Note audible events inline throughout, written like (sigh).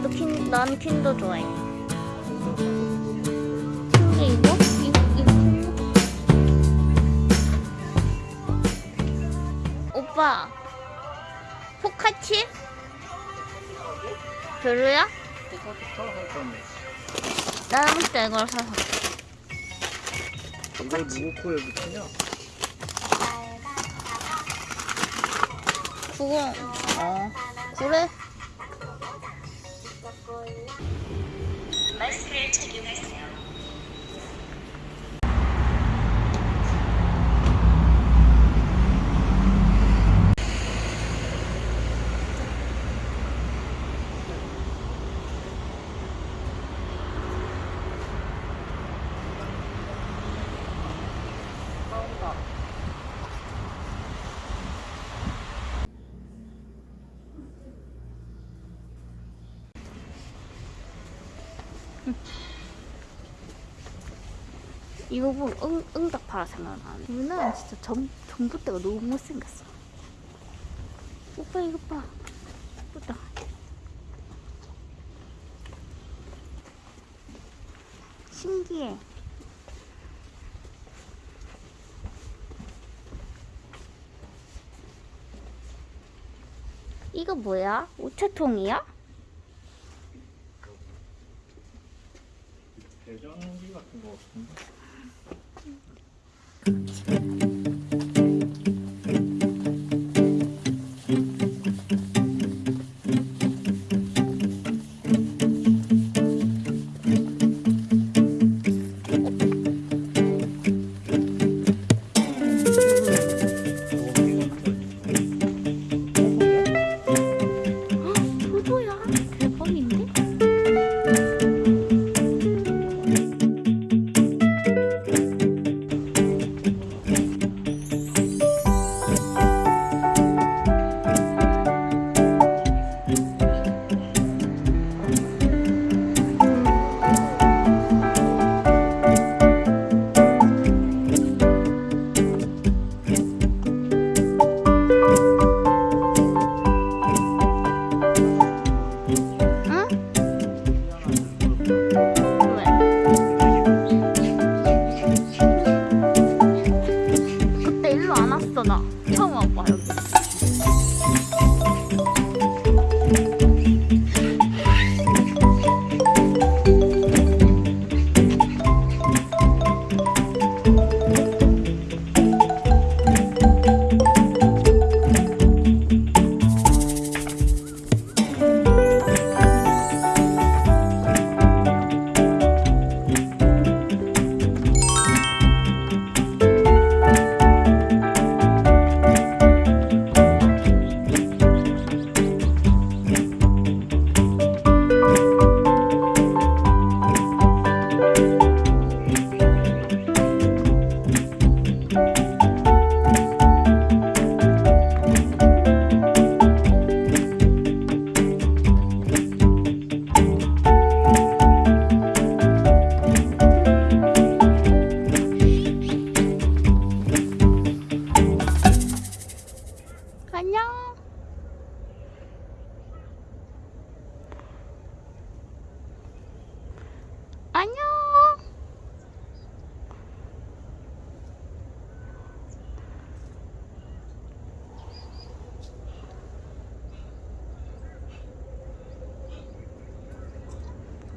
나도 킨, 난 킨더 좋아해. 근데 이거? 오빠, 포카치? 별로야? 나는 진짜 이걸 사서. 이거 누구 코에 붙이냐? 그거, 어, 그래? take you guys there. (laughs) 이거 보면 응, 응답하라 생각나네. 누나는 진짜 전, 전봇대가 너무 못생겼어. 오빠 이거 봐. 예쁘다. 신기해. 이거 뭐야? 우체통이야? 대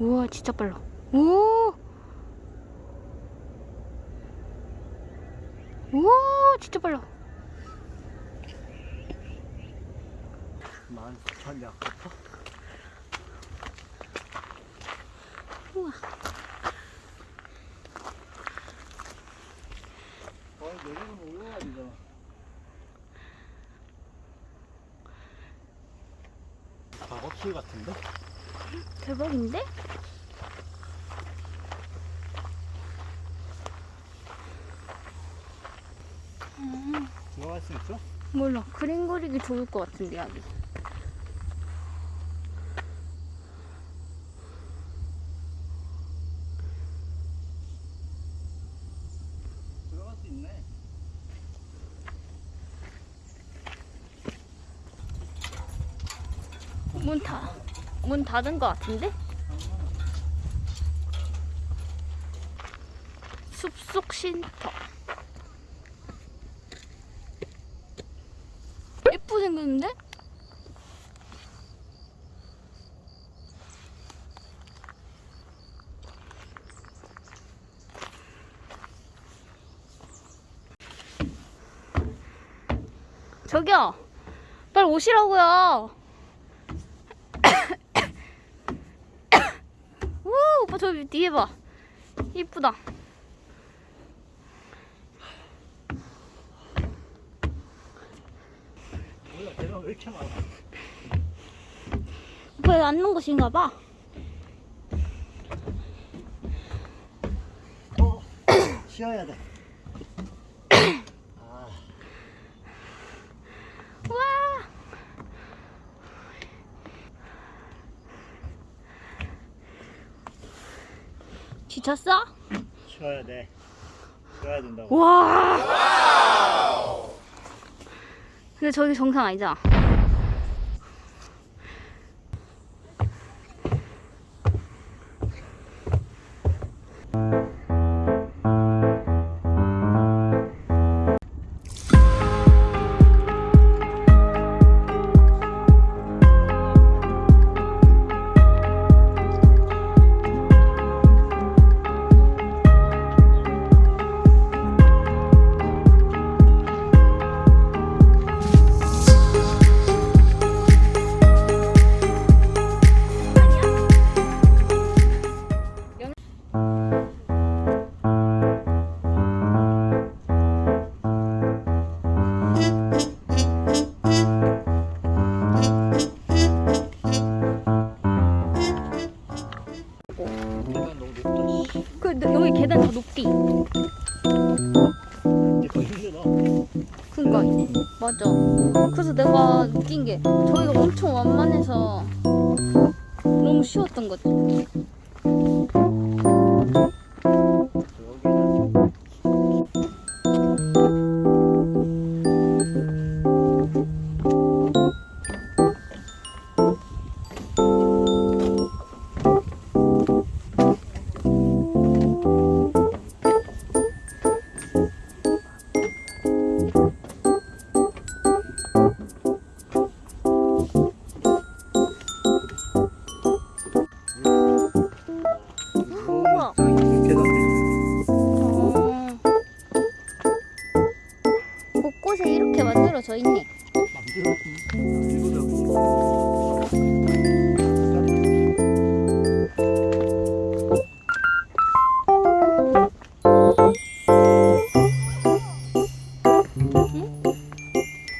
우와 진짜 빨라 오 우와 진짜 빨라 만 사천 약부터? 우와 어, 내리면 올라가리잖아. 작업실 같은데? 대박인데? 들어갈 수 있어? 몰라 그림 그리기 좋을 것 같은데 여기 들어갈 수 있네. 문타 문 닫은 것 같은데? 숲속 쉼터. 예쁘게 생겼는데? 저기요. 빨리 오시라고요. 우 오빠 저 뒤에 봐. 이쁘다. 몰라 배가 왜 이렇게 많아 오빠 여기 앉는 곳인가 봐. 어 (coughs) 쉬어야 돼 지쳤어? 쉬어야 돼 쉬어야 된다고 와. 근데 저기 정상 아니잖아.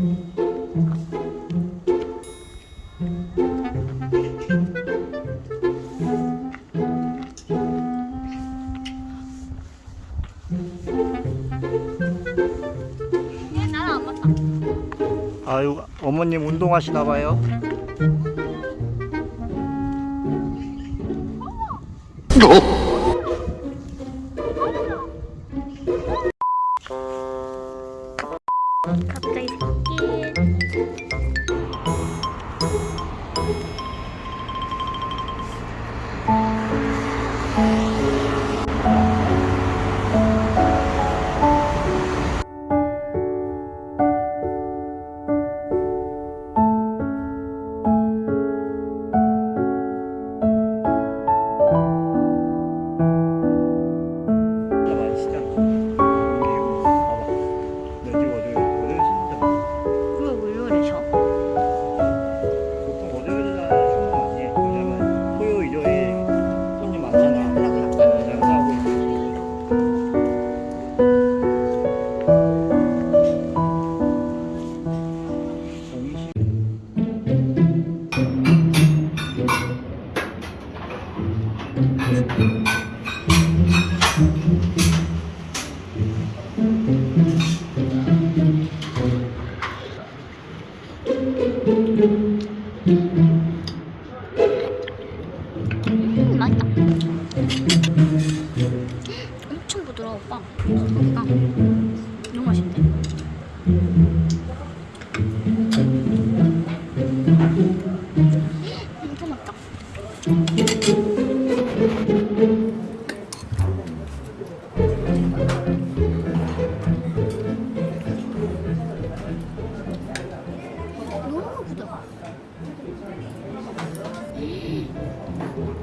아유 어머님 운동하시나 봐요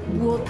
무엇?